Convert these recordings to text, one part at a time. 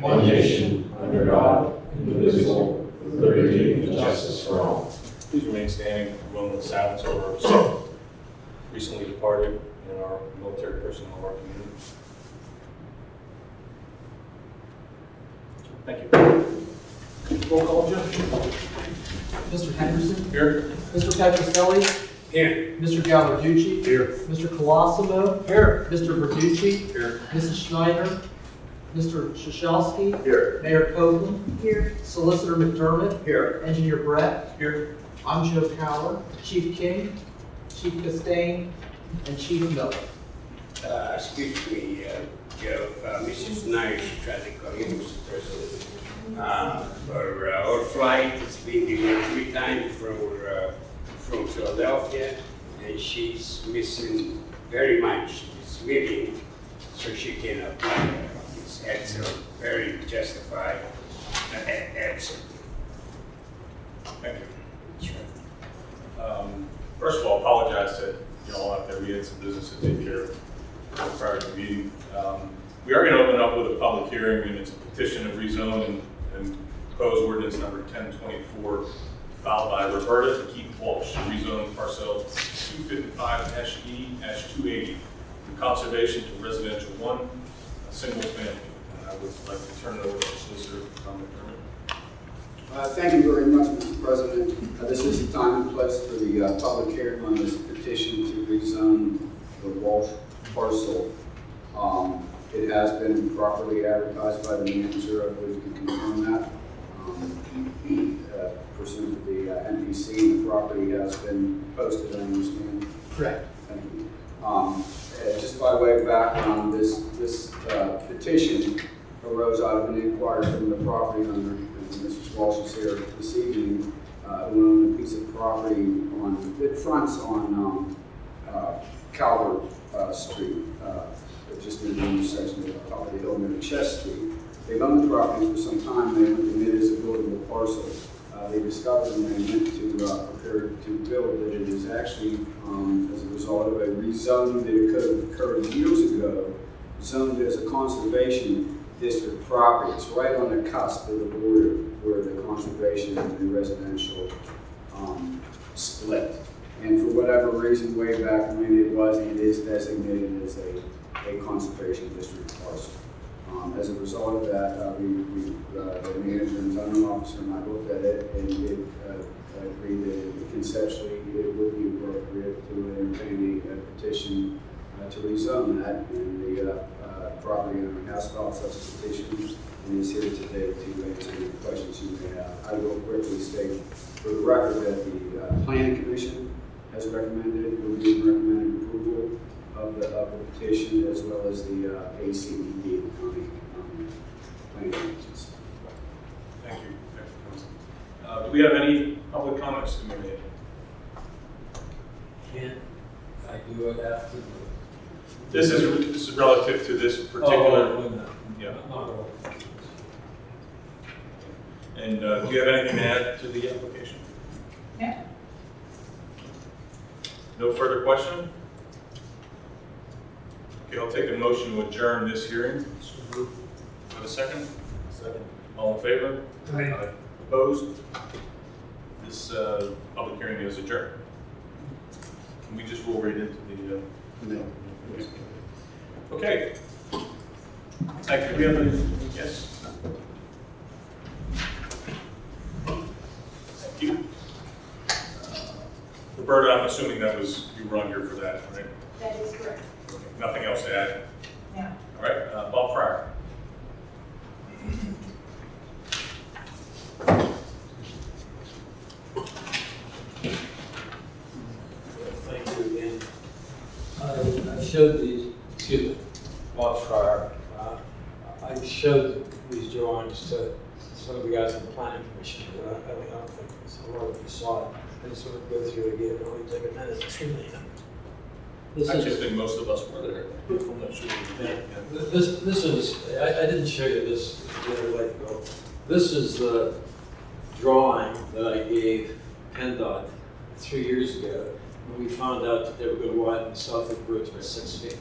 one nation, under God, indivisible, with liberty and justice for all. Please remain standing for a moment of silence over our recently departed, and our military personnel of our community. Thank you. Roll call, Judge. Mr. Henderson? Here? Mr. Petroselli? Here. Mr. Gallarducci? Here. Mr. Colosimo? Here. Mr. Verducci? Here. Mrs. Schneider? Mr. Shashowski? Here. Mayor Copeland? Here, Solicitor McDermott? Here. Engineer Brett? Here. I'm Joe Power. Chief King? Chief Castain? And Chief Miller. Uh, excuse me, uh, Joe, uh, Mrs. Knight tried to call you, Mr. President. Uh, for, uh, our flight, it's been delayed three times from, uh, from Philadelphia, and she's missing very much this meeting, so she cannot fly. It's a very justified, uh, a- Thank you. Um, First of all, apologize to you all out there. We had some business to take care of prior to the meeting. Um, We are going to open up with a public hearing, and it's a petition of rezone and- and proposed ordinance number 1024 filed by Roberta and Keith Walsh, to rezone parcel 255-E-280 from conservation to residential one, a single family. And I would like to turn it over to Solicitor Tom McDermott. Uh, Thank you very much, Mr. President. Uh, This is the time and place for the uh, public hearing on this petition to rezone the Walsh parcel. Um, It has been properly advertised by the manager, I believe you can confirm that. Um, uh, Pursuant to the uh, MPC, the property has been posted, I understand. Correct. Thank you. Um, uh, Just by way of background, this, this uh, petition arose out of an inquiry from the property owner, and Mrs. Walsh is here this evening, uh, who owned a piece of property on, it fronts on um, uh, Calvert uh, Street, uh, just in the intersection of the the hill near Chest Street. They've owned the property for some time, they went to bid as a buildable parcel. Uh, They discovered when they went to uh, prepare to build that it is actually, um, as a result of a rezoning that occurred occurred years ago, zoned as a conservation district property. It's right on the cusp of the border where the conservation and the residential um, split. And for whatever reason, way back when it was, it is designated as a, a conservation district parcel. Um, As a result of that, uh, we, we, uh, the manager and zoning officer and I looked at it and it, uh, agreed that conceptually it would be appropriate to entertain a petition uh, to rezone that. And the, uh, uh, property owner has filed such a petition and is here today to answer any questions you may have. I will quickly state for the record that the, uh, planning commission has recommended, reviewed and recommended approval of the, of the petition as well as the, uh, ACED, the county, um, planning agency. Thank you. Thank you. Uh, Do we have any public comments to be made? Can't I do it after the? This is, this is relative to this particular, Oh, no. yeah. Not. And uh, do you have anything to add to the application? No. No further question? Okay, I'll take a motion to adjourn this hearing. Have a second? Second. All in favor? Aye. Opposed? This uh, public hearing is adjourned. Can we just roll right into the? uh, No. Okay. Thank you. We have any- Yes? Thank you. Uh, Roberta, I'm assuming that was, you were on here for that, right? that is correct. Okay, Nothing else to add? No. All right, uh, Bob Fryer. Thank you again. I, I showed these, excuse me, Bob Uh, I showed these drawings to some of the guys in the planning commission, but I, I don't- I don't think a lot of you saw it. I just want to go through it again, it only take a minute. This I is- just think most of us were there. I'm not sure. Yeah, This, this is, I, I didn't show you this the other way ago. This is the drawing that I gave PennDOT three years ago, when we found out that they were gonna widen the Southwick Bridge by six feet.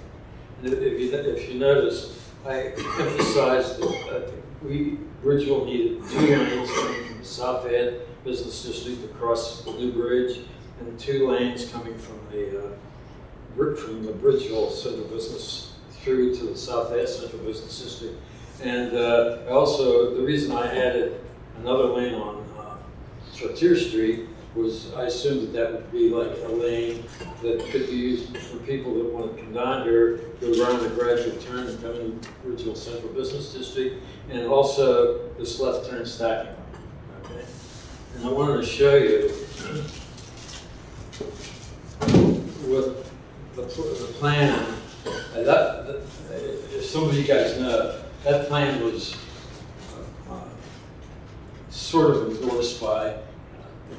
And if you, if you notice, I emphasized that uh, we, Bridgeville needed two lanes coming from the South End Business District across the new bridge, and two lanes coming from the, uh, from the Bridgeville Central Business through to the South End Central Business District. And uh, also, the reason I added another lane on uh, Chartier Street was I assumed that that would be like a lane that could be used for people that want to come down here, go around the gradual turn and come in Bridgeville Central Business District, and also this left turn stacking. Okay? And I wanted to show you what the, the plan, uh, that, as some of you guys know, that plan was uh, sort of endorsed by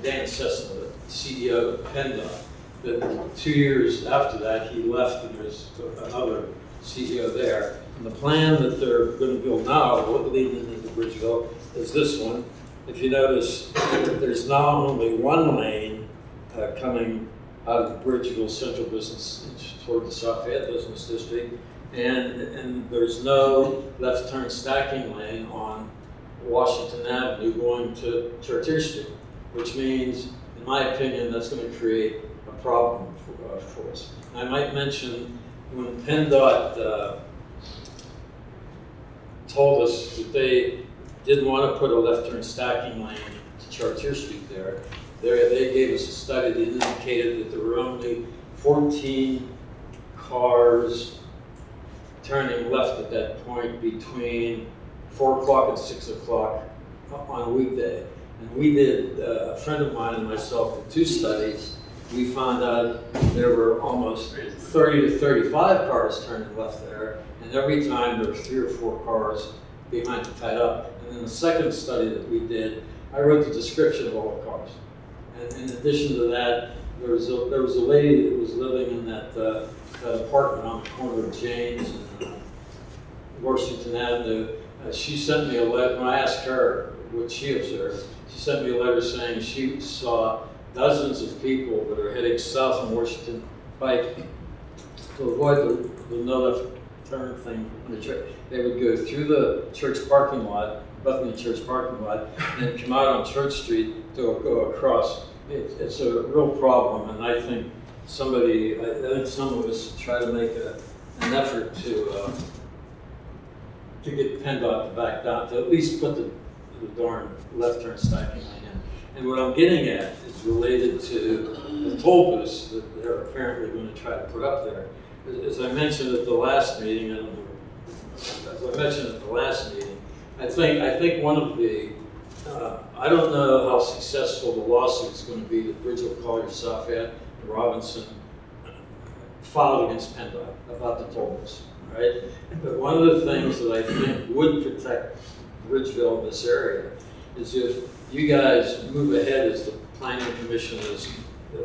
Dan Cessna, the CEO of PennDOT. But two years after that, he left and there's another CEO there. And the plan that they're gonna build now, leading into Bridgeville, is this one. If you notice, there's now only one lane uh, coming out of the Bridgeville Central Business toward the South Fayette Business District. And, and there's no left turn stacking lane on Washington Avenue going to Chartier Street, which means, in my opinion, that's gonna create a problem for, uh, for us. I might mention, when PennDOT, uh, told us that they didn't want to put a left turn stacking lane to Chartier Street there, there, they gave us a study that indicated that there were only fourteen cars turning left at that point between four o'clock and six o'clock on a weekday. And we did, uh, a friend of mine and myself did two studies. We found out there were almost thirty to thirty-five cars turning left there. And every time there were three or four cars behind it tied up. And then the second study that we did, I wrote the description of all the cars. And in addition to that, there was a, there was a lady that was living in that, uh, that apartment on the corner of James and uh, Washington Avenue. Uh, she sent me a letter, when I asked her what she observed, she sent me a letter saying she saw dozens of people that are heading south on Washington Pike to avoid the, the no left turn thing on the church. They would go through the church parking lot, Bethany Church parking lot, and come out on Church Street to go across. It, it's a real problem, and I think somebody, I, I think some of us try to make a, an effort to, uh, to get PennDOT to back down, to at least put the, the darn left turn stacking lane in. And what I'm getting at is related to the toll that they're apparently going to try to put up there. As- I mentioned at the last meeting, as I mentioned at the last meeting, I think, I think one of the, uh, I don't know how successful the lawsuit is going to be that Bridgeville Collier, South Fayette, and Robinson filed against PennDOT about the toll booths, right? But one of the things that I think would protect Bridgeville, this area, is if you guys move ahead as the planning commission is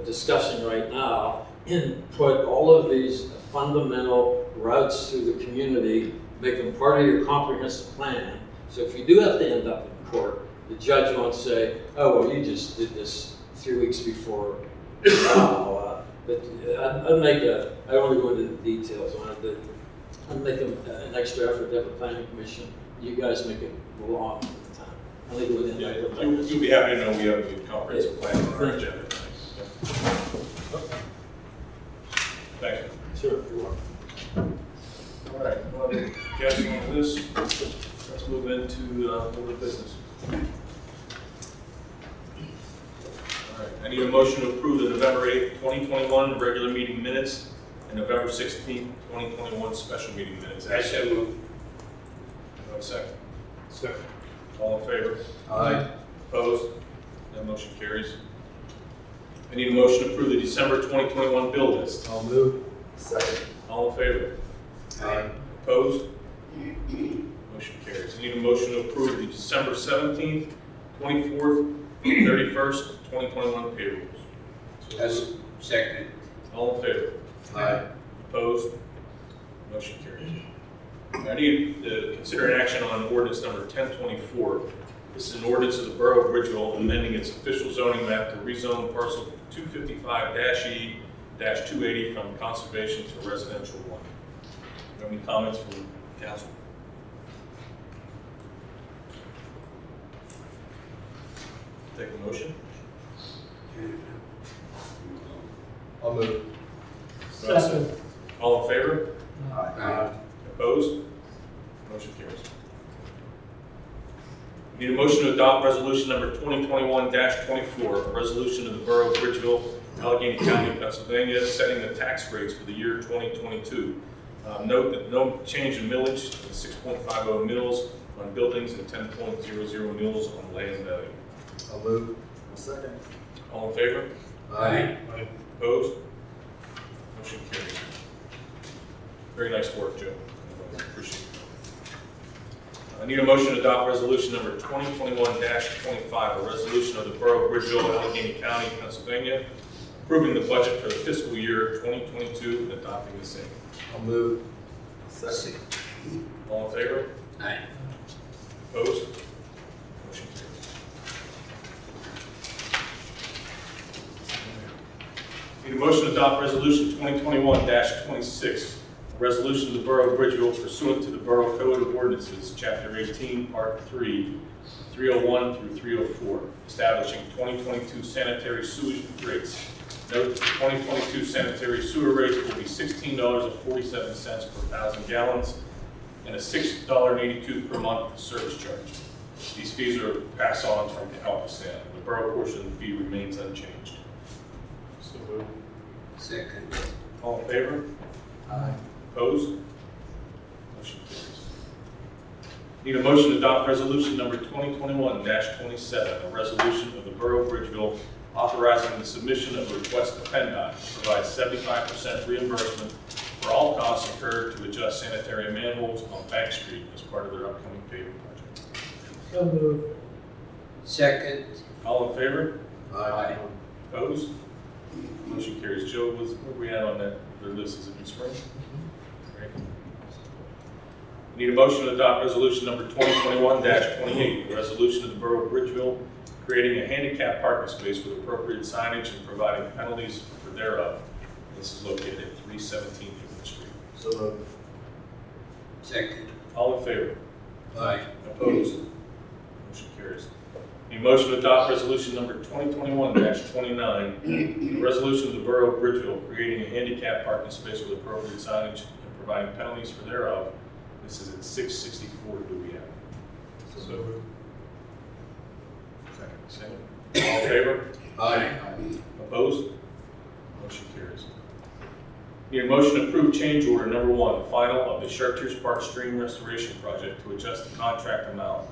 discussing right now, and put all of these fundamental routes through the community, make them part of your comprehensive plan. So if you do have to end up in court, the judge won't say, oh, well, you just did this three weeks before. trial." Uh, But uh, I'd, I'd make a, I don't want to go into the details on it, but I'd make a- an extra effort to have a planning commission. You guys make it belong at the time. I think it would. Yeah, you- you'll be happy to know we have a good comprehensive plan for our agenda. Thank you. Sure, you're welcome. All right, well, guys, on this, let's move into uh, board business. All right, I need a motion to approve the November 8th, 2021 regular meeting minutes and November 16th, 2021 special meeting minutes. I shall move. Do I have a second? Second. All in favor? Aye. Opposed? That motion carries. I need a motion to approve the December 2021 bill list. I'll move. Second. All in favor? Aye. Opposed? Motion carries. I need a motion to approve the December 17th, 24th, 31st, 2021 payrolls. That's second. All in favor? Aye. Opposed? Motion carries. I need to consider an action on ordinance number 1024. This is an ordinance of the Borough of Bridgeville amending its official zoning map to rezone parcel 255-E-280 from conservation to residential one. Any comments from council? Take a motion. I'll move. Second. All in favor? Aye. Opposed? Motion carries. Need a motion to adopt resolution number 2021-24, a resolution of the Borough of Bridgeville, Allegheny County, Pennsylvania, setting the tax rates for the year 2022. Uh, Note that no change in millage, 6.50 mills on buildings and 10.00 mills on land value. I'll move. Second. All in favor? Aye. Opposed? Motion carries. Very nice work, Joe. Appreciate it. I need a motion to adopt resolution number 2021-25, a resolution of the Borough of Bridgeville, Allegheny County, Pennsylvania, approving the budget for the fiscal year 2022 and adopting the same. I'll move. Second. All in favor? Aye. Opposed? Motion carries. Need a motion to adopt resolution 2021-26, a resolution of the Borough of Bridgeville pursuant to the Borough Code of Ordinances, Chapter 18, Part 3, 301 through 304, establishing 2022 sanitary sewage rates. Note, the 2022 sanitary sewer rates will be $16.47 per thousand gallons and a $6.82 per month service charge. These fees are passed on from ALCOSAN. The borough portion of the fee remains unchanged. So moved. Second. All in favor? Aye. Opposed? Motion carries. Need a motion to adopt resolution number 2021-27, a resolution of the Borough of Bridgeville authorizing the submission of a request to PennDOT to provide 75% reimbursement for all costs incurred to adjust sanitary manholes on Bank Street as part of their upcoming paving project. So moved. Second. All in favor? Aye. Opposed? Motion carries. Joe, was, where we at on that, their list, is it in spring? Great. Need a motion to adopt resolution number 2021-28, a resolution of the Borough of Bridgeville creating a handicap parking space with appropriate signage and providing penalties for thereof. This is located at 317 Newman Street. So moved. Second. All in favor? Aye. Opposed? Motion carries. Need a motion to adopt resolution number 2021-29, a resolution of the Borough of Bridgeville creating a handicap parking space with appropriate signage and providing penalties for thereof. This is at 664 Dewey Avenue. So moved. Second. Second. All in favor? Aye. Opposed? Motion carries. Need a motion to approve change order number one, final of the Chartiers Park Stream Restoration Project to adjust the contract amount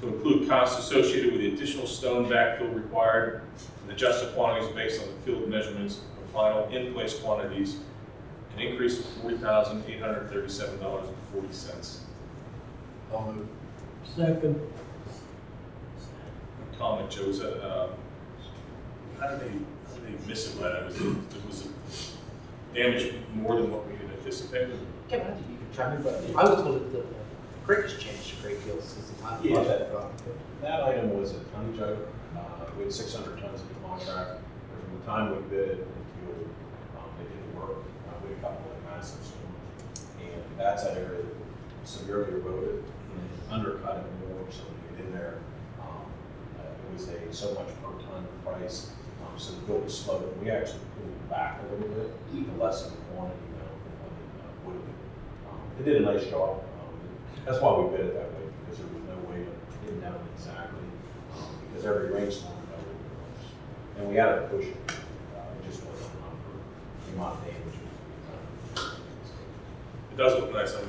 to include costs associated with the additional stone backfill required and adjust the quantities based on the field measurements of final in-place quantities, an increase of forty thousand eight hundred thirty-seven dollars and forty cents. I'll move. Second. Comment, Joe, is that, um, how did they, how did they miss it by that? Was it, it was damage more than what we had anticipated? Kevin, I think you can chime in, but I was told that the creek has changed a great deal since the time the Yeah. that got. That item was a ton joke. Uh, we had six hundred tons of contract. From the time we bid it until, um, they did the a couple of massive storms. And that's an area that severely eroded and undercut it more, so to get in there, um, uh, it was a so much per ton price. Um, so the bill was slow. We actually pulled back a little bit to lessen the quantity, know, than what it uh, would have been. Um, They did a nice job. Um, That's why we bid it that way, because there was no way to pin down exactly, um, because every rainstorm. And we had to push it, uh, it just wasn't enough for the amount of damage. we done. It does look nice, I'm,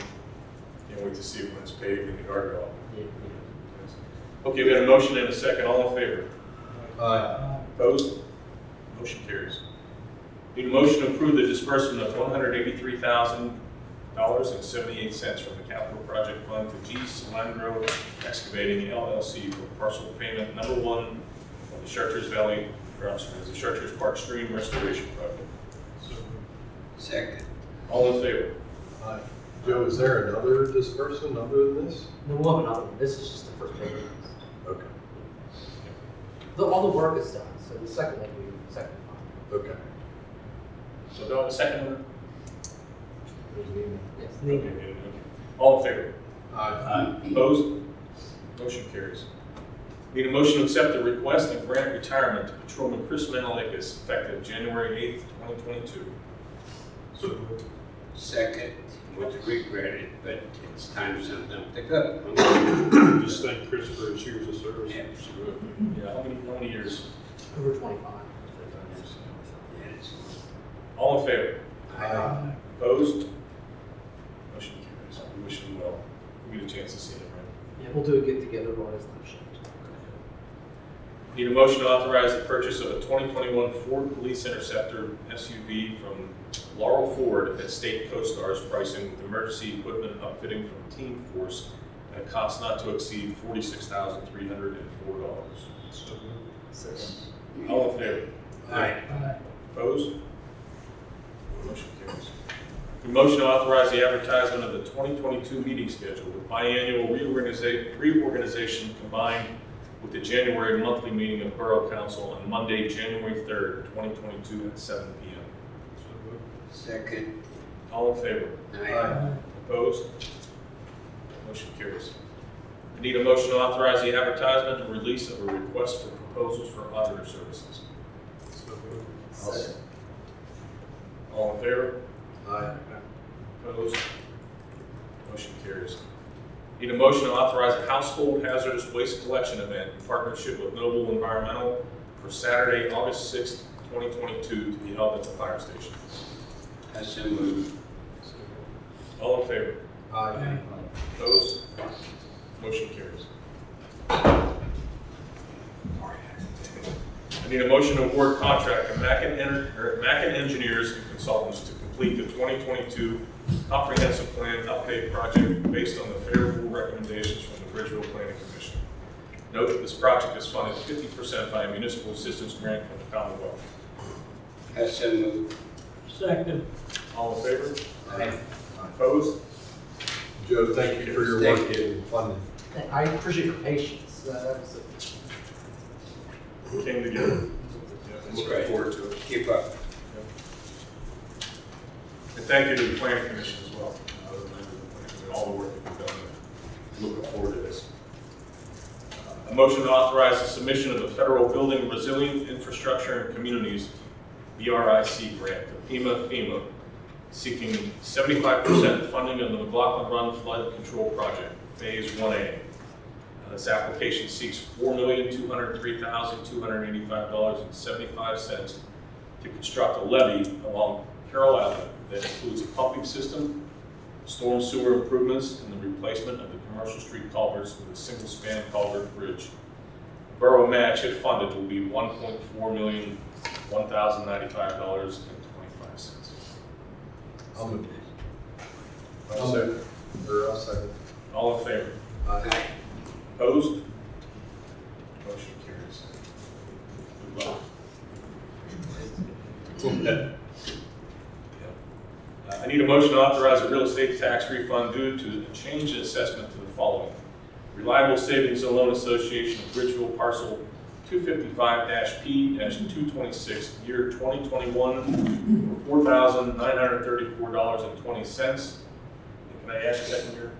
can't wait to see it when it's paved in the guardrail. Okay, we have a motion and a second, all in favor? Aye. Opposed? Motion carries. Need a motion to approve the disbursement of one hundred eighty-three thousand dollars and seventy-eight cents from the capital project fund to G. Solandro Excavating LLC for parcel payment number one of the Chartiers Valley, or I'm sorry, the Chartiers Park Stream Restoration Project. So, Second. All in favor? Aye. Joe, is there another disbursement other than this? No, we'll have another one. This is just the first payment. Okay. The, all the work is done, so the second one, we, second one. Okay. So do I have a second one? Yes, Okay, Nina. good, okay. All in favor? Aye. Opposed? Motion carries. Need a motion to accept the request and grant retirement to Patrolman Chris Menalekis effective January eighth, twenty twenty-two. So Second, with regretted, but it's time something to go. Just thank Chris for his years of service. Absolutely. Yeah, how many, how many years? Over twenty-five. Yes. All in favor? Aye. Opposed? Motion carries. We wish him well. We get a chance to see him, right? Yeah, we'll do a get-together while he's not shipped. Need a motion to authorize the purchase of a 2021 Ford Police Interceptor SUV from Laurel Ford at State COSTARS pricing with emergency equipment upfitting from Team Force at a cost not to exceed $46,304. All in favor? Aye. Opposed? Motion carries. A motion to authorize the advertisement of the 2022 meeting schedule with biannual reorganiza- reorganization combined with the January monthly meeting of Borough Council on Monday, January 3rd, 2022 at 7 PM. Second. All in favor? Aye. Opposed? Motion carries. I Need a motion to authorize the advertisement and release of a request for proposals for auditor services. Second. All in favor? Aye. Opposed? Motion carries. Need a motion to authorize a household hazardous waste collection event in partnership with Noble Environmental for Saturday, August sixth, twenty twenty-two, to be held at the fire station. I so move. All in favor? Aye. Opposed? Motion carries. I need a motion to award contract to Mackin, Mackin Engineers and Consultants to complete the 2022 comprehensive plan update project based on the favorable recommendations from the Bridgeville Planning Commission. Note that this project is funded 50% by a municipal assistance grant from the Commonwealth. I so move. Second. All in favor? Aye. Opposed? Joe, thank you for your work in funding. I appreciate your patience. Uh, that was a- We came together. Yeah, Looking right. forward to it. Keep up. And thank you to the planning commission as well, commission, all the work that we've done. Looking forward to this. Uh, A motion to authorize the submission of the Federal Building Resilient Infrastructure and Communities, BRIC grant to FEMA FEMA, seeking seventy-five percent funding of the McLaughlin Run Flood Control Project, Phase One A. Uh, This application seeks four million, two hundred three thousand, two hundred eighty-five dollars and seventy-five cents to construct a levee along Carroll Avenue that includes a pumping system, storm sewer improvements, and the replacement of the commercial street culverts with a single span culvert bridge. Borough match if funded will be one point four million, one thousand ninety-five dollars and twenty-five cents. I'll move. I'll second. Or I'll second. All in favor? Aye. Opposed? Motion carries. Good luck. I need a motion to authorize a real estate tax refund due to the change in assessment to the following. Reliable Savings and Loan Association of Bridgeville Parcel 255-P-226, year 2021, $4,934.20. Can I ask that in second year?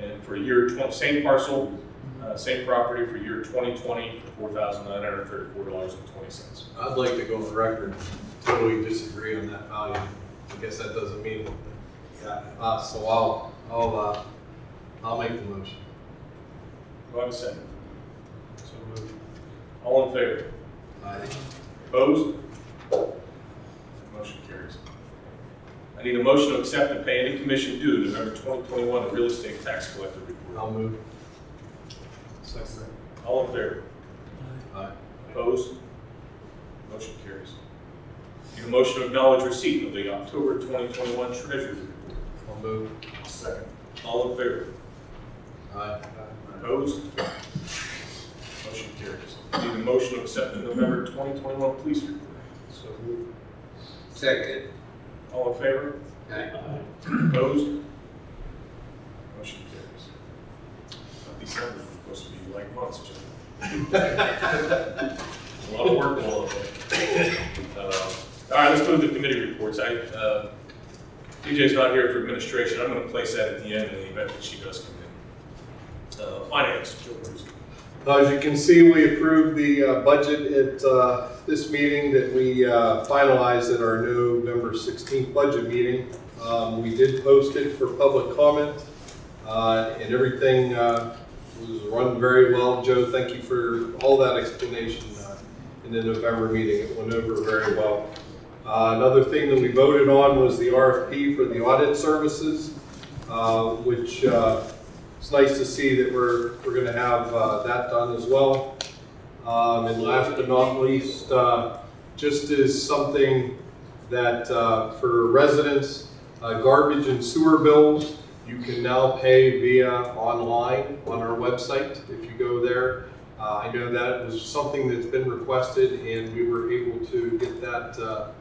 And for year twenty, same parcel, uh, same property for year twenty twenty for four thousand nine hundred thirty-four dollars and twenty cents. I'd like to go the record, totally disagree on that value. I guess that doesn't mean anything. Uh, so I'll, I'll, uh, I'll make the motion. Do I have a second? So moved. All in favor? Aye. Opposed? Motion carries. I need a motion to accept and pay any commission due to November twenty twenty-one real estate tax collector report. I'll move. Second. All in favor? Aye. Opposed? Motion carries. Need a motion to acknowledge receipt of the October twenty twenty-one treasury report. I'll move. Second. All in favor? Aye. Opposed? Motion carries. Need a motion to accept the November 2021 police report. So moved. Second. All in favor? Aye. Opposed? Motion carries. Thought December was supposed to be like months, Jim. A lot of work all over. Uh, All right, let's move to the committee reports. I, uh, TJ's not here for administration. I'm going to place that at the end in the event that she does come in. Uh, Finance, Joe As you can see, we approved the uh, budget at uh, this meeting that we uh, finalized at our November 16th budget meeting. Um, We did post it for public comment, uh, and everything uh, was run very well. Joe, thank you for all that explanation uh, in the November meeting. It went over very well. Uh, Another thing that we voted on was the RFP for the audit services, uh, which uh, it's nice to see that we're, we're gonna have uh, that done as well. Um, And last but not least, uh, just as something that for residents, garbage and sewer bills, you can now pay via online on our website if you go there. I know that was something that's been requested and we were able to get that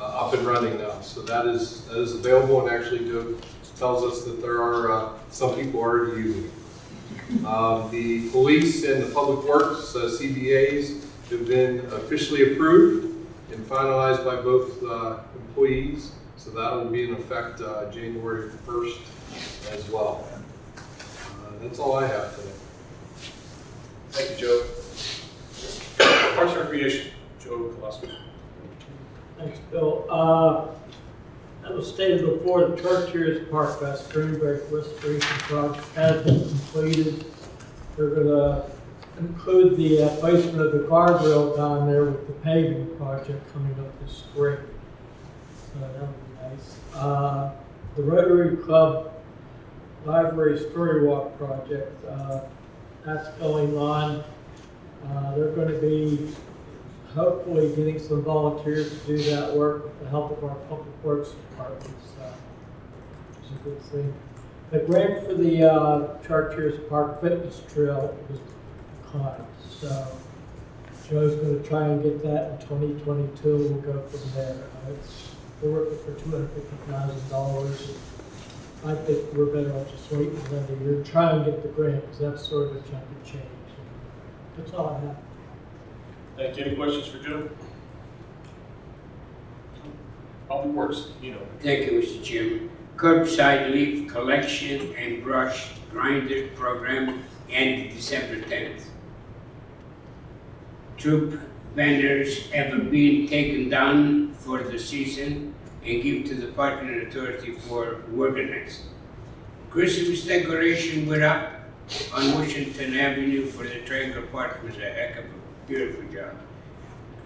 uh, up and running now. So that is, that is available and actually Joe tells us that there are, uh, some people already using it. Um, The police and the public works uh, CBAs have been officially approved and finalized by both uh, employees. So that will be in effect uh, January 1st as well. That's all I have today. Thank you, Joe. Parks and Recreation, Joe Kolosky. Thanks, Bill. Uh, That was stated before, the Chartiers Park West Greenberg Restoration Project has been completed. They're gonna include the uh, placement of the guardrail down there with the paving project coming up this spring. So that would be nice. Uh, The Rotary Club Library Story Walk Project, uh, that's going on. Uh, They're gonna be hopefully getting some volunteers to do that work with the help of our public works department, so it's a good thing. The grant for the, uh, Chartiers Park Fitness Trail was declined, so Joe's gonna try and get that in twenty twenty-two, we'll go from there. Uh, We're working for two hundred fifty thousand dollars. I think we're better off just waiting another year, try and get the grant, because that's sort of a chunk of change. That's all I have. Thank you. Any questions for Joe? Public Works, you know. Thank you, Mr. Chairman. Curbside leaf collection and brush grinder program ended December tenth. Troop banners ever been taken down for the season and give to the parking authority for organizing. Christmas decoration went up on Washington Avenue for the Triangle Park was a heck of a beautiful job.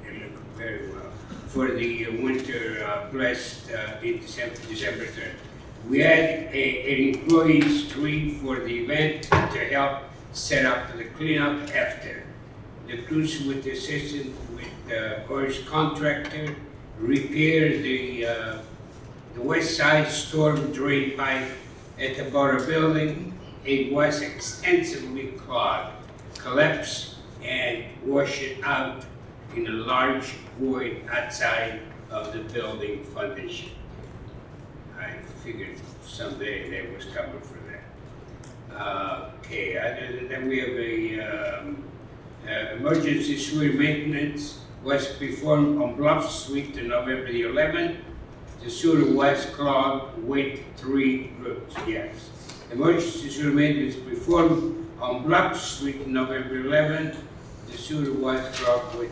It looked very well for the uh, winter uh, blessed uh, in December, December 3rd. We had a, an employee tree for the event to help set up the cleanup after. The crews with the assistance with the Corey's contractor repaired the, uh, the west side storm drain pipe at the Borough Building. It was extensively clogged, collapsed, and wash it out in a large void outside of the building foundation. I figured someday they was coming for that. Uh, okay, that, we have a, um, uh, emergency sewer maintenance was performed on Bluff Street on November the eleventh. The sewer was clogged with three roots, yes. Emergency sewer maintenance performed on Bluff Street November eleventh. The sewer was clogged with,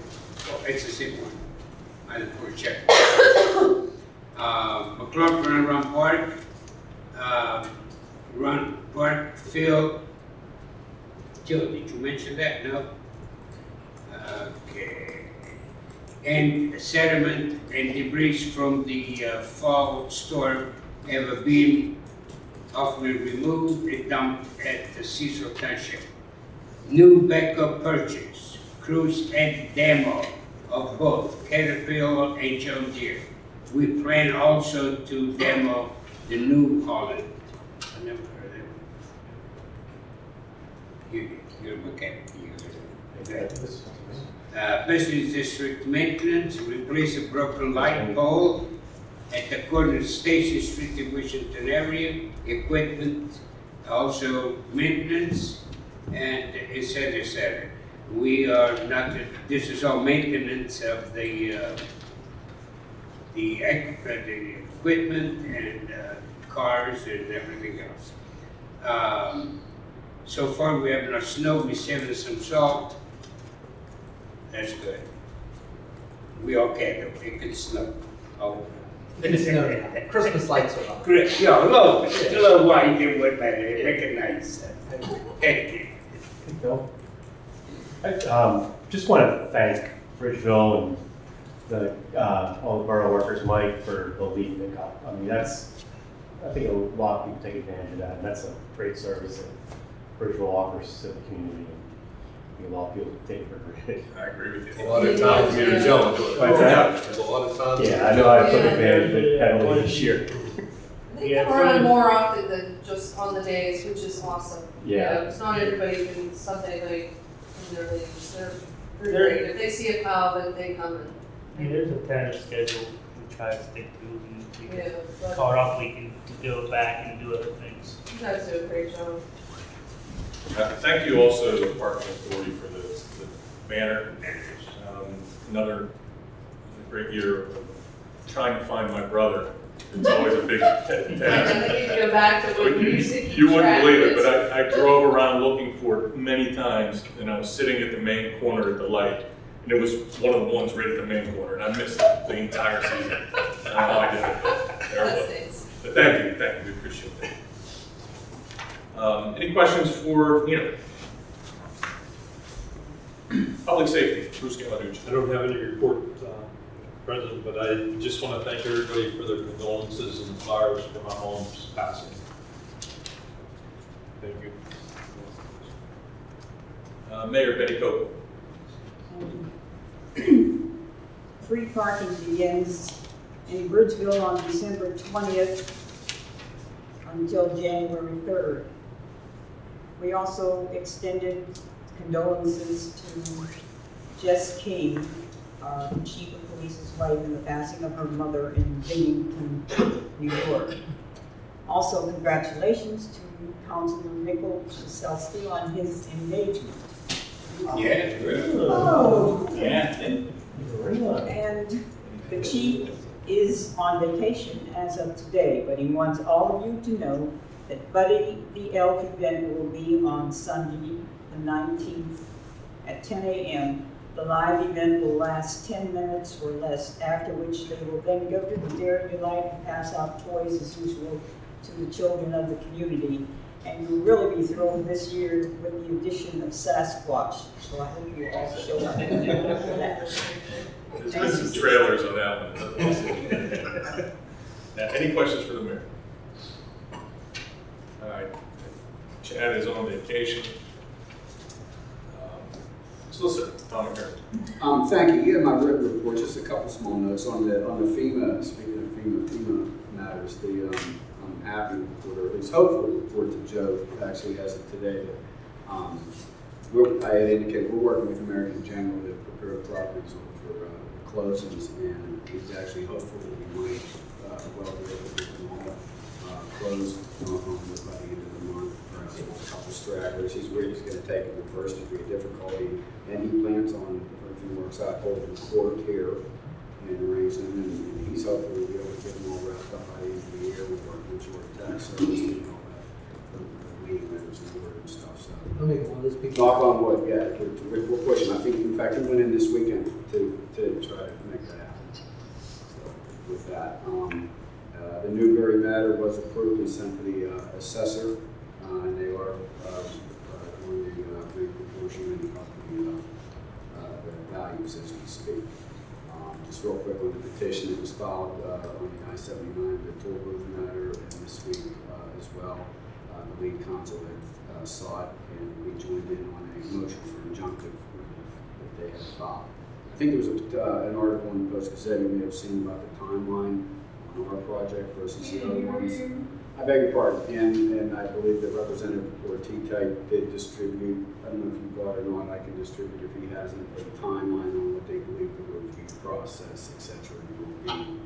oh, same one. Didn't a check. Uh, McLaughlin Run Park, uh, Run Park Field. Joe, did you mention that? No? Okay. And sediment and debris from the uh, fall storm have been often removed and dumped at the Cecil Township. New backup purchase, cruise and demo of both Caterpillar and John Deere. We plan also to demo the New Holland. I never heard of them. You, you're a mechanic, you heard of them. Uh, business district maintenance, replace a broken light pole at the corner of Station Street in Washington area, equipment, also maintenance, and et cetera, et cetera. We are not, this is all maintenance of the, uh, the, uh, the equipment and, uh, cars and everything else. Um, so far we have no snow, we saving some salt. That's good. We okay, though, it could snow. Oh, It's no, Christmas lights are on. great, yeah, a little, a little white, it would make it nice. Thank you. Bill? I um, just want to thank Bridgeville and the, uh, all the borough workers, Mike, for the leaf pickup. I mean, that's, I think a lot of people take advantage of that, and that's a great service that Bridgeville offers to the community. I think a lot of people take it for granted. I agree with you. A lot of times, me and Joe do it. What's that? There's a lot of times. Yeah, I know I took advantage of it heavily this year. They Yeah, come around Fred- more often than just on the days, which is awesome. You Yeah. know, It's not everybody can Sunday night in their leaves, they're, they're There- great. If they see a cow, then they come and, I mean, there's a tentative schedule we try to stick to, and we yeah, can but call it off weekend to go back and do other things. you guys do a great job. Uh, Thank you also to the Parking Authority for the, the banner. Um, Another great year of trying to find my brother. It's always a big ta- I task. think you go back to when you used to You wouldn't believe it, of but I, I drove around looking for it many times, and I was sitting at the main corner at the light, and it was one of the ones right at the main corner, and I missed the entire season. I don't know how I did it. That Terrible. stays. But thank you, thank you, we appreciate that. Um, Any questions for Nina? Public safety, Bruce Galaducci. I don't have any report, President, but I just want to thank everybody for their condolences and flowers for my mom's passing. Thank you. Uh, Mayor Betty Copeland. Free parking begins in Bridgeville on December 20th until January 3rd. We also extended condolences to Jess King, our chief police's wife, in the passing of her mother in Binghamton, New York. Also, congratulations to Councilman Nickel Shaselsky on his engagement. Yeah, good. Oh. Yeah. And the chief is on vacation as of today, but he wants all of you to know that Buddy the Elk event will be on Sunday, the nineteenth, at ten AM. The live event will last ten minutes or less, after which they will then go to the Dairy Delight and pass out toys as usual to the children of the community. And you'll really be thrilled this year with the addition of Sasquatch, so I hope you all show up for that. There's been some trailers on that one. Now, Any questions for the mayor? All right, Chad is on vacation. Um, Solicitor, Tom. Um, thank you. Yeah, my written report, just a couple small notes on the, on the FEMA, speaking of FEMA, FEMA matters, the, um, I'm happy to report, or at least hopefully report to Joe, actually has it today, um, we're, I had indicated, we're working with American General to prepare properties for, uh, closings, and he's actually hopeful that we might, uh, well, be able to get them all, uh, closed on, on the- by the end of the month, perhaps with a couple stragglers. He's where he's gonna take it with first degree of difficulty, and he plans on, if everything works out, holding court here and arranging, and and he's hopefully be able to get them all wrapped up by the end of the year. We're working with Georgia Tax Service and all that, the the meeting minutes and word and stuff, so. I'll make one of those people. Knock on wood, yeah, we're, we're pushing. I think, in fact, we went in this weekend to, to try to make that happen. So, With that, um, uh, the Newberry matter was approved and sent to the uh, assessor, and they are, um, uh, doing the, uh, of the, uh, uh, the values as we speak. Um, Just real quick on the petition that was filed, uh, on the I seventy-nine, the toll booth matter, and this week, uh, as well. Uh, the lead counsel had, uh, it, and we joined in on a motion for injunctive relief that they had filed. I think there was a, uh, an article in the Post Gazette you may have seen about the timeline on our project versus the other ones. I beg your pardon, and, and I believe that Representative Ortitay did distribute, I don't know if you got it or not, I can distribute if he hasn't, a timeline on what they believe the review process, et cetera, will be in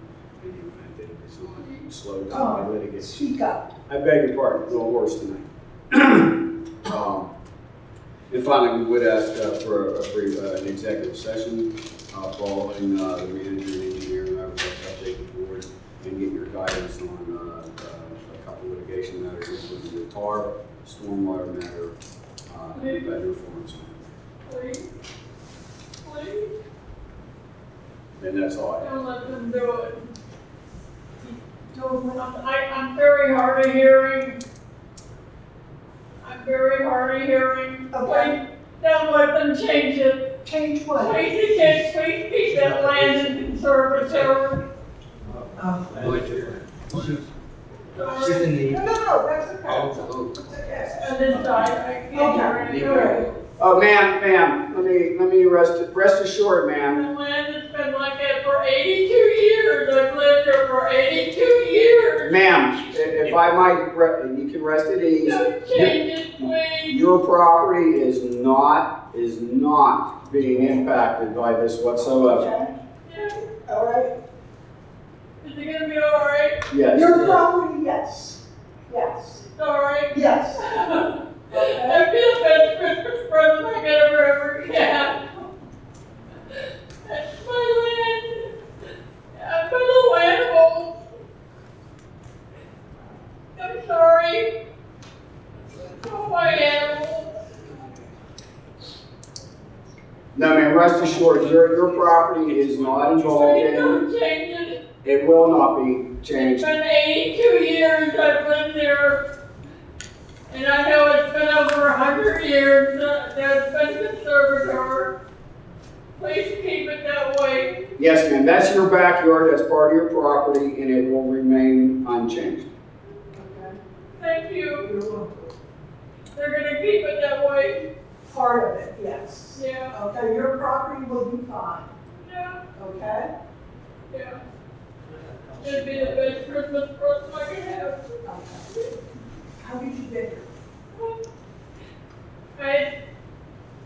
the event that it is not slowed down by litigation. Speak up. I beg your pardon, a little hoarse tonight. Um, And finally, we would ask uh, for a brief, uh, an executive session uh, following uh, the manager and engineer, and I would like to update the board and get your guidance on uh, uh, a matters, including the tar, stormwater matter, me, do but better for us. please, please, And that's all I have. don't let them do it. Don't, I, I'm very hard of hearing. I'm very hard of hearing. Okay. Please, Don't let them change it. Change what? Please, please, please keep that land in conservatory. Um, She's in the. No, no, no, that's okay. Oh, It's okay. On this side, I can't hear Okay. anything. Oh, ma'am, ma'am, let me, let me rest, rest assured, ma'am. The land has been like that for eighty-two years. I've lived here for eighty-two years. Ma'am, if I might, re- you can rest at ease. Don't change it, please. Your property is not, is not being impacted by this whatsoever. Yeah. All right. Is it gonna be all right? Yes. Your property, yes. Yes. All right? Yes. I feel best Christmas present I could ever, ever get. That's my land. I'm my little animals. I'm sorry. Oh, my animals. No, ma'am, rest assured, your, your property is not involved Please in, don't change it. It will not be It's changed. been eighty-two years I've lived there. And I know it's been over hundred years that there's been conservator. Please keep it that way. Yes, ma'am, that's your backyard, that's part of your property, and it will remain unchanged. Okay. Thank you. They're gonna keep it that way. Part of it, yes. Yeah, Okay, your property will be fine, yeah, okay? yeah. It'd be the best Christmas present I could have. How did you get here? I,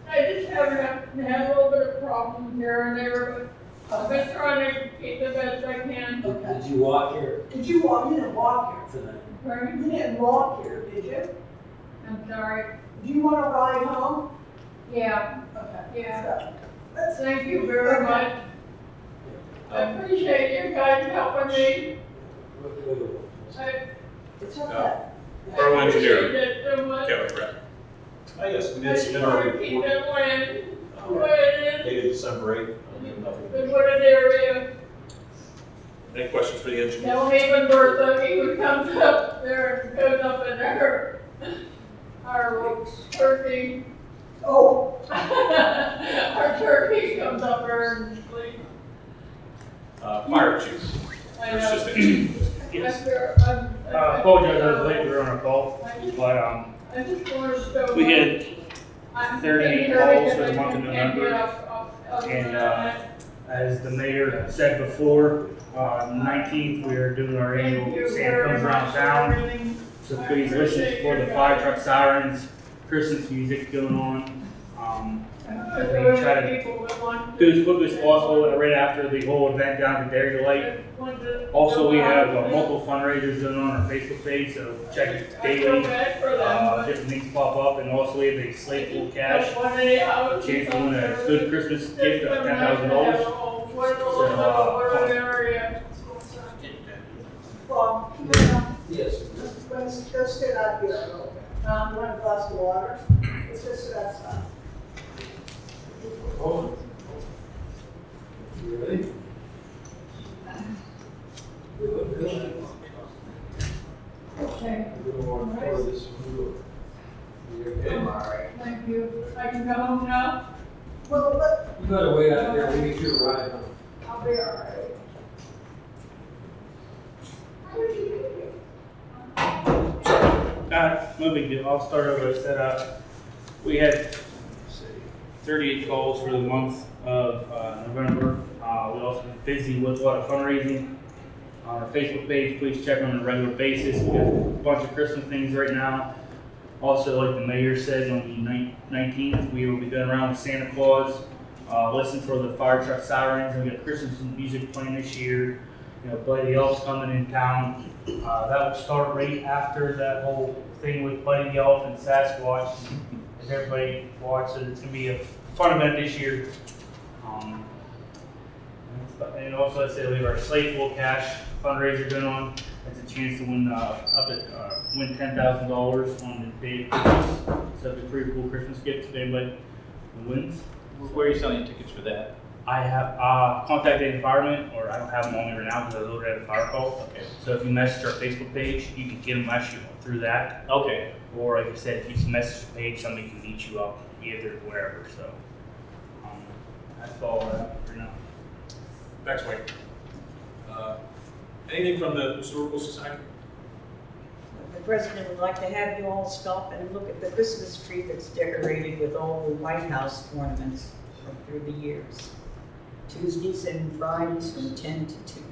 I just haven't had, had a little bit of problems here and there, but I've been trying to keep the best I can. Okay. Did you walk here Did you walk, you didn't walk here tonight? Right? here? You didn't walk here, did you? I'm sorry. Do you want to ride home? Yeah, Okay. yeah. Let's, Thank you very much. I appreciate you guys helping me. I it's okay. Borough I engineer. appreciate that so much. Kelly Brett. I guess we I did just submit our want to keep report, that land the way it is, dated December eighth. um, nothing. the wooded area. Any questions for the engineer? Now even Bertha, he would comes up there and goes up in there. Our turkey, Oh, our turkey comes up there and sleeps. Uh, fire chief. I First know. assistant. Yes. I'm I'm- Uh, apologize, I was late, we were on a call, but, um, I just to show. we had I'm 38 here calls for the month of November, and, uh, as the mayor said before, uh, nineteenth, we are doing our annual you Santa comes around town. So please listen for the fire truck sirens, Christmas music going on. Um, Because we there try are to people that want do as quickly as possible right after the whole event down at Dairy Delight. Also, we have uh, multiple fundraisers going on our Facebook page, so check it daily. for them, Uh, but. different things pop up, and also we have a slate full of cash. Don't want any houses Chance to win a good. Christmas gift of been ten nice thousand to have dollars. a home, what a little So, uh, of well, Yes. let's, let's sit out here a little bit. Um, want a glass of water? Let's just sit outside. Okay? I'm all right, thank you. I can go home now? Well, let, You gotta wait out there, we get you a ride home. I'll be all right. Here? Uh, no I'll start over, I said, uh, we had, 38 calls for the month of uh, November. Uh, we also been busy with a lot of fundraising. On our Facebook page, please check on a regular basis. We have a bunch of Christmas things right now. Also, like the mayor said, on the 19th, we will be going around with Santa Claus. Uh, listen for the fire truck sirens. We got Christmas music playing this year. You know, Buddy the Elf's coming in town. Uh, that will start right after that whole thing with Buddy the Elf and Sasquatch. As everybody watches, it's gonna be a fun event this year. Um, and also, I said we have our slate full cash fundraiser going on. That's a chance to win, uh, up at, uh, win ten thousand dollars on the day of Christmas. So it's a pretty cool Christmas gift to anybody who wins. Where are you selling tickets for that? I have uh, contacted the fireman, or I don't have them on me right now because I loaded at a fire call. Okay. So if you message our Facebook page, you can get them actually through that. Okay. Or like I said, if you message the page, somebody can meet you up either wherever. So that's all I have for now. Thanks, Mike. Uh, Anything from the Historical Society? The president would like to have you all stop and look at the Christmas tree that's decorated with all the White House ornaments from through the years. Tuesdays and Fridays from ten to two.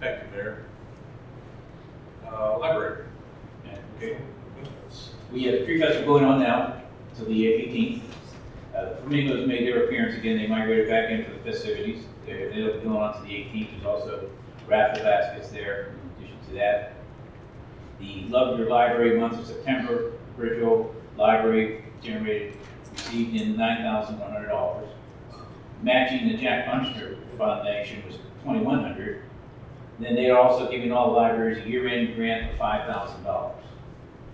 Thank you, Mayor. Uh, Library? Yeah, okay. We have a tree festival going on now till the eighteenth. Uh, the Flamingos made their appearance again, they migrated back in for the festivities. They're, they'll be going on to the eighteenth, there's also raffle baskets there in addition to that. The Love Your Library month of September, Bridgeville Library generated, received in nine thousand one hundred dollars. Matching the Jack Buncher Foundation was twenty-one hundred. Then they are also giving all the libraries a year-end grant of five thousand dollars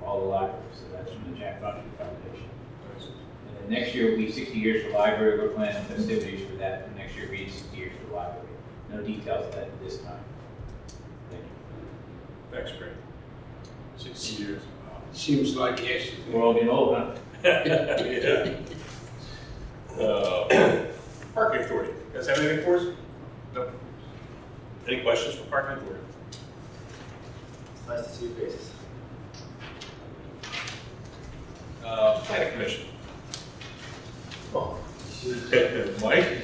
for all the libraries, so that's from the Jack Buncher Foundation. And then next year will be sixty years for library, we're planning festivities for that, and next year will be sixty years for the library. No details of that at this time. Thank you. Thanks, Greg. Sixty years. Wow. Seems like yesterday. We're all getting old, huh? Yeah. Uh, Parking Authority, you guys have anything for us? No? Any questions for Parking Authority? Nice to see your faces. Uh, Planning Commission? Mike?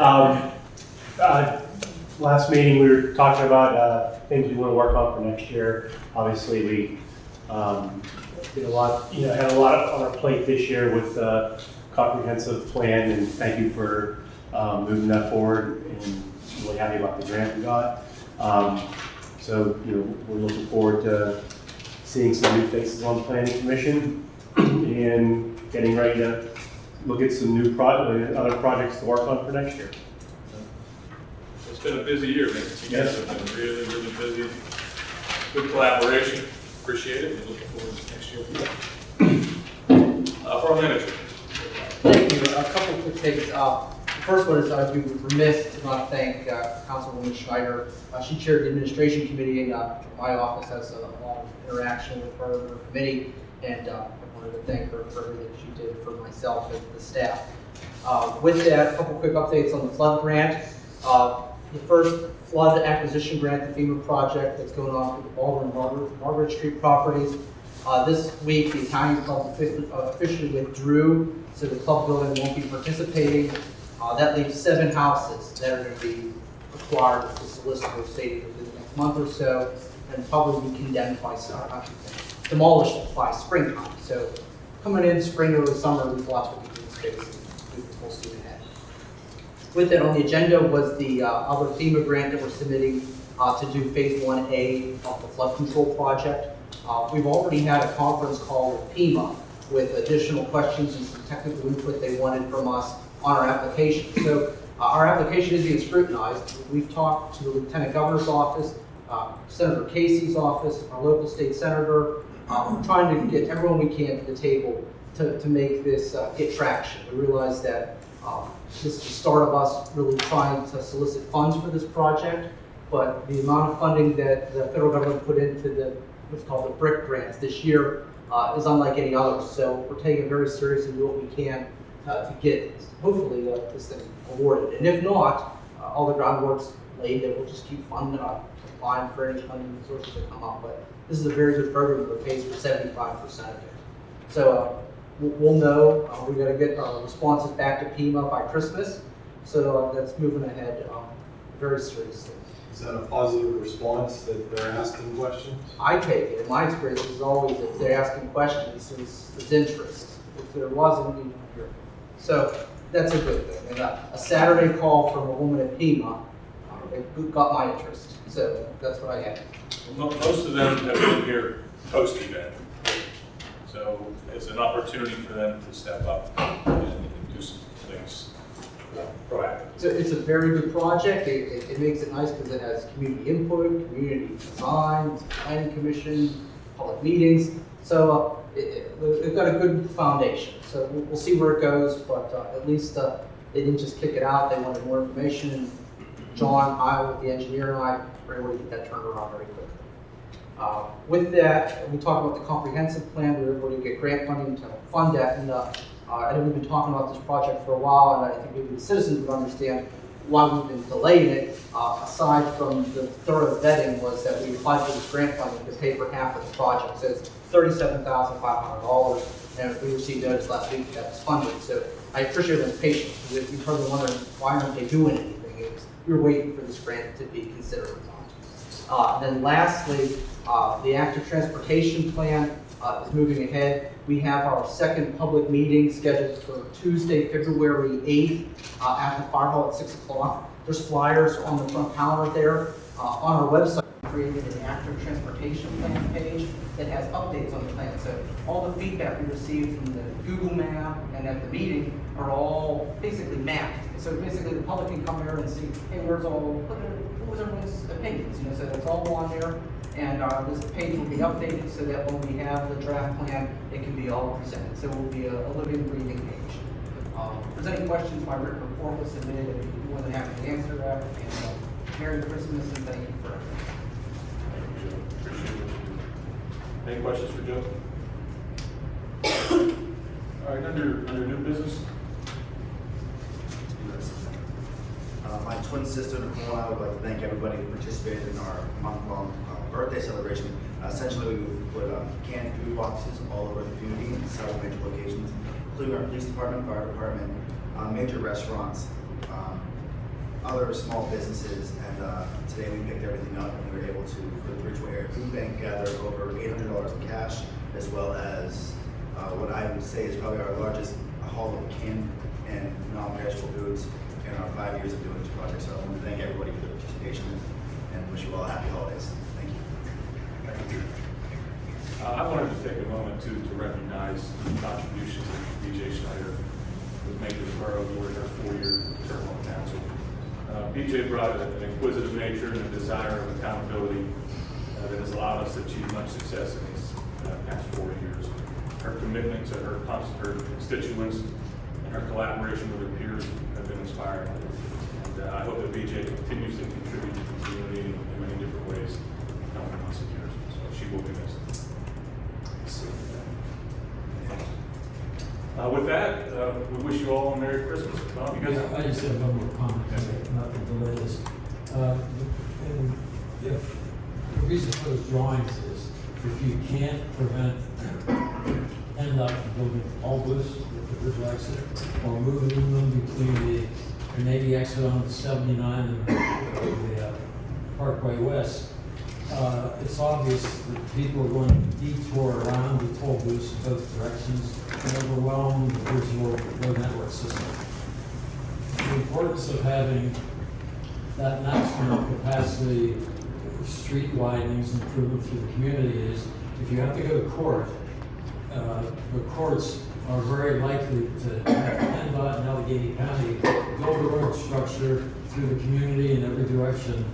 Um, uh, Last meeting, we were talking about uh, things we want to work on for next year. Obviously, we um, did a lot, you know, had a lot on our plate this year with the comprehensive plan, and thank you for um, moving that forward, and really happy about the grant we got. Um, So, you know, we're looking forward to seeing some new faces on the planning commission, and getting ready to look at some new pro, other projects to work on for next year. It's been a busy year, man. You guys Yes. have been really, really busy. Good collaboration, appreciate it, and looking forward to next year. Uh, Borough Manager? Thank you. A couple of quick things. Uh, The first one is I'd be remiss to not thank uh, Councilwoman Schneider. Uh, She chaired the administration committee and uh, my office has a lot of interaction with her and her committee. And uh, I wanted to thank her for everything she did for myself and the staff. Uh, With that, a couple quick updates on the flood grant. Uh, The first flood acquisition grant, the FEMA project that's going on for the Baldwin Margaret, Margaret Street properties. Uh, this week, the Italian Club officially, uh, withdrew, so the club building won't be participating. Uh, that leaves seven houses that are gonna be required to solicitor stated within the next month or so, and probably be condemned by, s- uh, demolished by springtime. So coming in spring or summer, these lots be in space, and will see ahead. With that on the agenda was the uh, other FEMA grant that we're submitting uh, to do Phase 1A of the flood control project. Uh, We've already had a conference call with FEMA with additional questions and some technical input they wanted from us on our application. So uh, our application is being scrutinized. We've talked to the Lieutenant Governor's office, uh, Senator Casey's office, our local state senator. Trying to get everyone we can to the table to, to make this uh, get traction. We realize that um, This is the start of us really trying to solicit funds for this project, but the amount of funding that the federal government put into the, what's called the BRIC grants this year uh, is unlike any others. So we're taking it very seriously, and do what we can uh, to get, hopefully, uh, this thing awarded. And if not, uh, all the groundwork's laid, that we'll just keep funding, uh, applying for any funding sources that come up. But this is a very good program that pays for seventy-five percent of it. So uh, we'll know, uh, we gotta get our responses back to FEMA by Christmas, so uh, that's moving ahead um, very seriously. Is that a positive response that they're asking questions? I take it, in my experience is always if they're asking questions, there's, there's interest. If there wasn't, you don't hear. So that's a good thing. And a, a Saturday call from a woman at FEMA, uh, it got my interest, so that's what I had. Mo- Most of them have been here post-event. So it's an opportunity for them to step up and do some things proactive. It's a, it's a very good project. It, it, it makes it nice because it has community input, community design, planning commission, public meetings. So, uh, they've got a good foundation. So we'll, we'll see where it goes, but, uh, at least, uh, they didn't just kick it out. They wanted more information. John, I, the engineer and I were able to get that turned around very quickly. Uh, With that, we talked about the comprehensive plan, we were able to get grant funding to fund that, and uh, uh, I know we've been talking about this project for a while, and I think maybe the citizens would understand why we've been delaying it, uh, aside from the thorough vetting, was that we applied for this grant funding to pay for half of the project, so it's thirty-seven thousand five hundred dollars, and we received notice last week that it's funded, so I appreciate everyone's patience, because if you're probably wondering, why aren't they doing anything? It's, were waiting for this grant to be considered. Uh, Then lastly, uh, the active transportation plan uh, is moving ahead. We have our second public meeting scheduled for Tuesday, February 8th uh, at the fire hall at 6 o'clock. There's flyers on the front counter there. Uh, On our website, we created an active transportation plan page that has updates on the plan. So all the feedback we received from the Google map and at the meeting are all basically mapped. So basically, the public can come here and see, hey, where's all, what was everyone's opinions, you know, so that's all on there. And uh, this page will be updated so that when we have the draft plan, it can be all presented. So it will be a a living, breathing page. Um, If there's any questions, my written report was submitted, I'd be more than happy to answer that. And uh, Merry Christmas and thank you for everything. Thank you, Joe. Appreciate do. Any questions for Joe? All right, under, under new business? Uh, my twin sister Nicole and I would like to thank everybody who participated in our month-long uh, birthday celebration. Uh, essentially, we put um, canned food boxes all over the community in several major locations, including our police department, fire department, uh, major restaurants, um, other small businesses, and uh, today we picked everything up and we were able to, for the Bridgeville Area Food Bank, gather over $800 in cash, as well as uh, what I would say is probably our largest haul of canned and non-perishable foods in our five years of doing this project. So I want to thank everybody for their participation and wish you all happy holidays. Thank you. Uh, I wanted to take a moment to, to recognize the contributions that BJ Schneider was making to the borough during her four-year term on council. Uh, BJ brought an inquisitive nature and a desire of accountability uh, that has allowed us to achieve much success in these uh, past four years. Her commitment to her, her constituents and her collaboration with her peers been inspiring. And uh, I hope that BJ continues to contribute to the community in many different ways coming months and years. So she will be missed. Uh, with that, uh, we wish you all a Merry Christmas. Bob, you Yeah? I just have one more comment, not to delay this. Uh, and If, the reason for those drawings is, if you can't prevent PennDOT from building all booths with the bridge exit, or moving them between the Carnegie exit on the seventy-nine and the uh, Parkway West, uh, it's obvious that people are going to detour around the toll booths in both directions and overwhelm the visual road network system. The importance of having that maximum capacity street widenings improvement for the community is, if you have to go to court, uh, the courts are very likely to have PennDOT and Allegheny County build a road structure through the community in every direction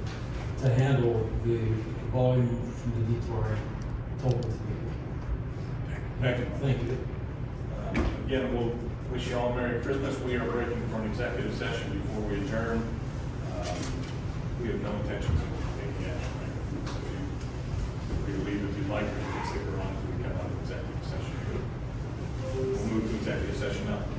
to handle the volume from the detour booth people. Thank you. Thank you. Uh, Again, we'll wish you all a Merry Christmas. We are breaking for an executive session before we adjourn. Um, We have no intentions of taking action. So you- you leave if you'd like, or We'll move to executive session now.